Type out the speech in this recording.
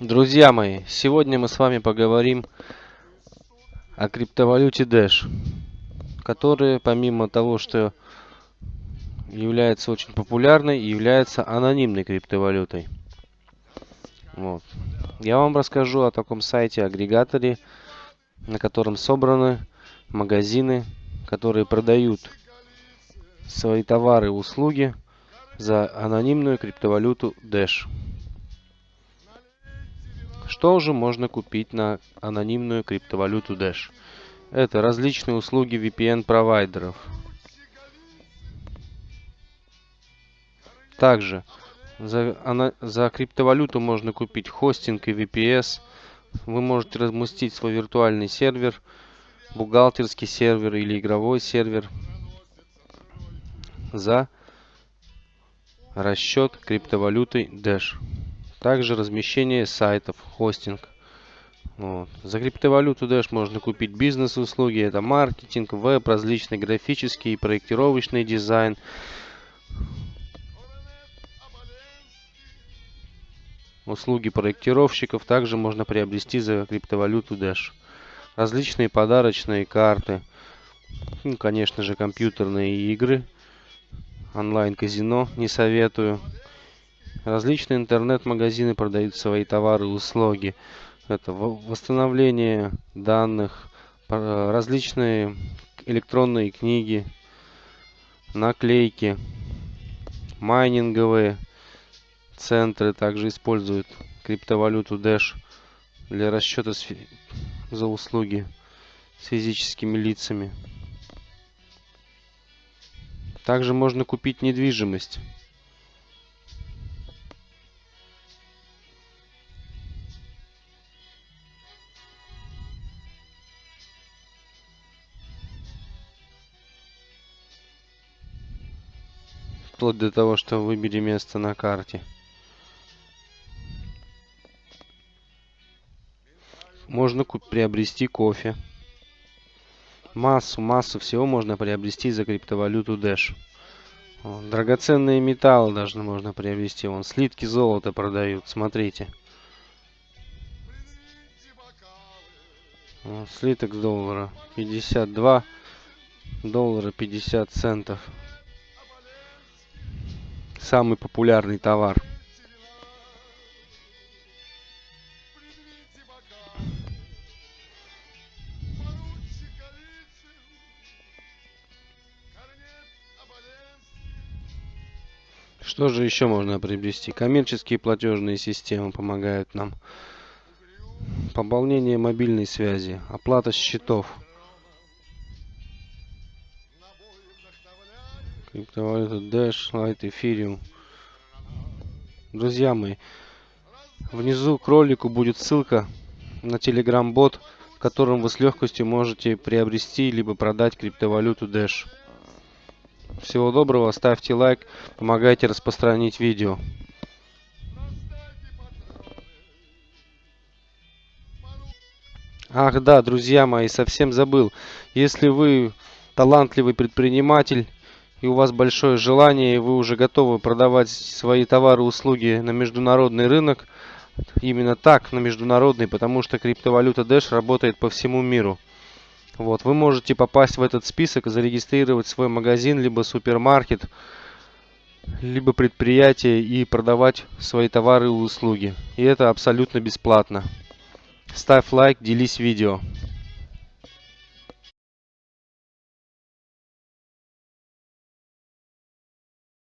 Друзья мои, сегодня мы с вами поговорим о криптовалюте Dash, которая помимо того, что является очень популярной, является анонимной криптовалютой. Вот. Я вам расскажу о таком сайте-агрегаторе, на котором собраны магазины, которые продают свои товары и услуги за анонимную криптовалюту Dash. Что же можно купить на анонимную криптовалюту Dash? Это различные услуги VPN-провайдеров. Также за, она, за криптовалюту можно купить хостинг и VPS. Вы можете разместить свой виртуальный сервер, бухгалтерский сервер или игровой сервер за расчет криптовалютой Dash. Также размещение сайтов, хостинг. Вот. За криптовалюту Dash можно купить бизнес-услуги. Это маркетинг, веб, различный графический и проектировочный дизайн. Услуги проектировщиков также можно приобрести за криптовалюту Dash. Различные подарочные карты. Ну, конечно же, компьютерные игры. Онлайн-казино не советую. Различные интернет-магазины продают свои товары и услуги. Это восстановление данных, различные электронные книги, наклейки, майнинговые центры также используют криптовалюту Dash для расчета за услуги с физическими лицами. Также можно купить недвижимость. Вплоть до того, что выбери место на карте. Можно приобрести кофе. Массу, массу всего можно приобрести за криптовалюту Dash. Драгоценные металлы даже можно приобрести. Вон слитки золота продают, смотрите. Слиток доллара 52 доллара 50 центов самый популярный товар. Что же еще можно приобрести? Коммерческие платежные системы помогают нам. Пополнение мобильной связи, оплата счетов. Криптовалюта Dash, Light, Ethereum. Друзья мои, внизу к ролику будет ссылка на Telegram бот, в котором вы с легкостью можете приобрести либо продать криптовалюту Dash. Всего доброго, ставьте лайк, помогайте распространить видео. Ах да, друзья мои, совсем забыл. Если вы талантливый предприниматель, и у вас большое желание, и вы уже готовы продавать свои товары и услуги на международный рынок, именно так, на международный, потому что криптовалюта Dash работает по всему миру. Вот, вы можете попасть в этот список, зарегистрировать свой магазин, либо супермаркет, либо предприятие и продавать свои товары и услуги. И это абсолютно бесплатно. Ставь лайк, делись видео.